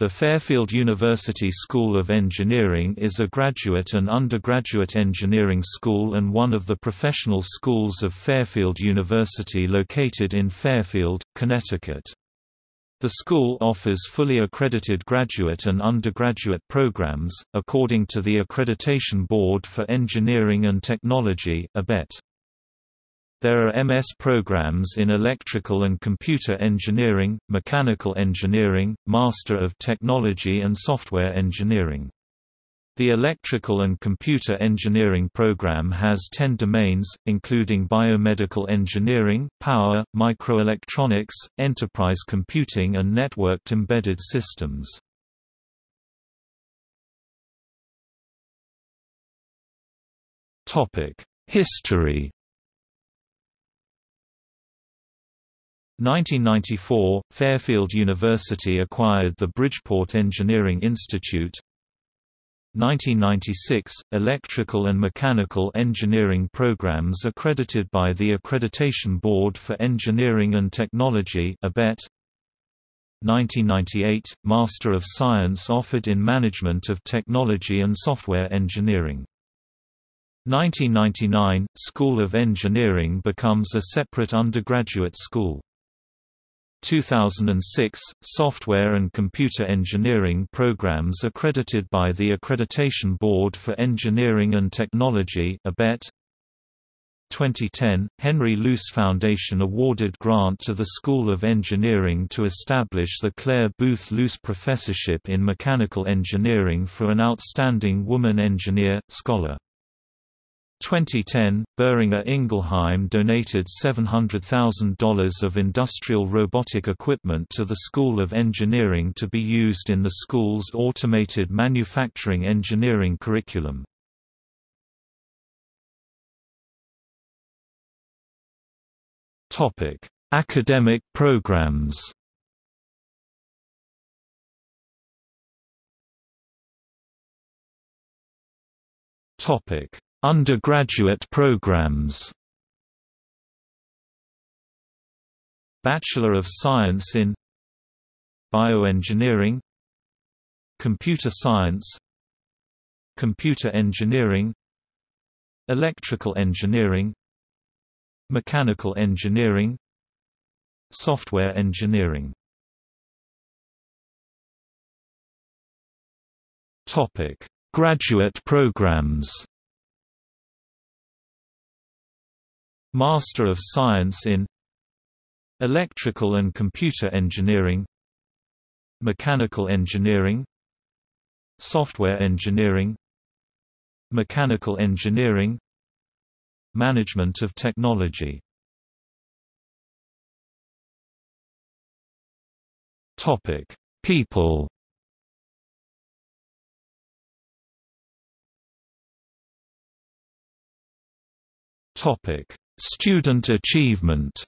The Fairfield University School of Engineering is a graduate and undergraduate engineering school and one of the professional schools of Fairfield University located in Fairfield, Connecticut. The school offers fully accredited graduate and undergraduate programs, according to the Accreditation Board for Engineering and Technology ABET. There are MS programs in Electrical and Computer Engineering, Mechanical Engineering, Master of Technology and Software Engineering. The Electrical and Computer Engineering program has 10 domains, including biomedical engineering, power, microelectronics, enterprise computing and networked embedded systems. History 1994, Fairfield University acquired the Bridgeport Engineering Institute. 1996, Electrical and Mechanical Engineering programs accredited by the Accreditation Board for Engineering and Technology ABET 1998, Master of Science offered in Management of Technology and Software Engineering. 1999, School of Engineering becomes a separate undergraduate school 2006, Software and Computer Engineering programs accredited by the Accreditation Board for Engineering and Technology ABET 2010, Henry Luce Foundation awarded grant to the School of Engineering to establish the Clare Boothe Luce Professorship in Mechanical Engineering for an outstanding woman engineer, scholar. 2010, Boehringer Ingelheim donated $700,000 of industrial robotic equipment to the School of Engineering to be used in the school's automated manufacturing engineering curriculum. Academic programs Topic Undergraduate programs. Bachelor of Science in Bioengineering Computer Science Computer Engineering Electrical Engineering Mechanical Engineering Software Engineering. Graduate programs Master of Science in Electrical and Computer Engineering Mechanical Engineering Software Engineering Mechanical Engineering Management of Technology. Topic: People. Topic: Student achievement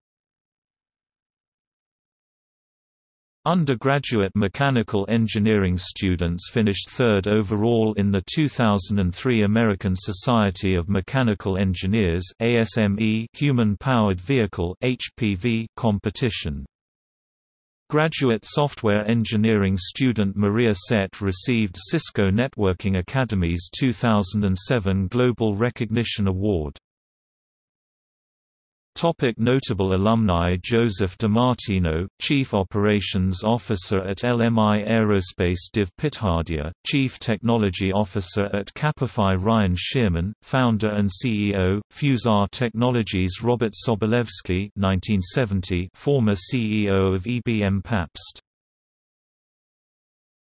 Undergraduate mechanical engineering students finished third overall in the 2003 American Society of Mechanical Engineers ASME Human-Powered Vehicle HPV competition. Graduate software engineering student Maria Sett received Cisco Networking Academy's 2007 Global Recognition Award. Topic notable alumni Joseph DiMartino, Chief Operations Officer at LMI Aerospace Div Pithadia, Chief Technology Officer at Capify Ryan Shearman, Founder and CEO, Fusar Technologies Robert Sobolewski 1970, former CEO of EBM Papst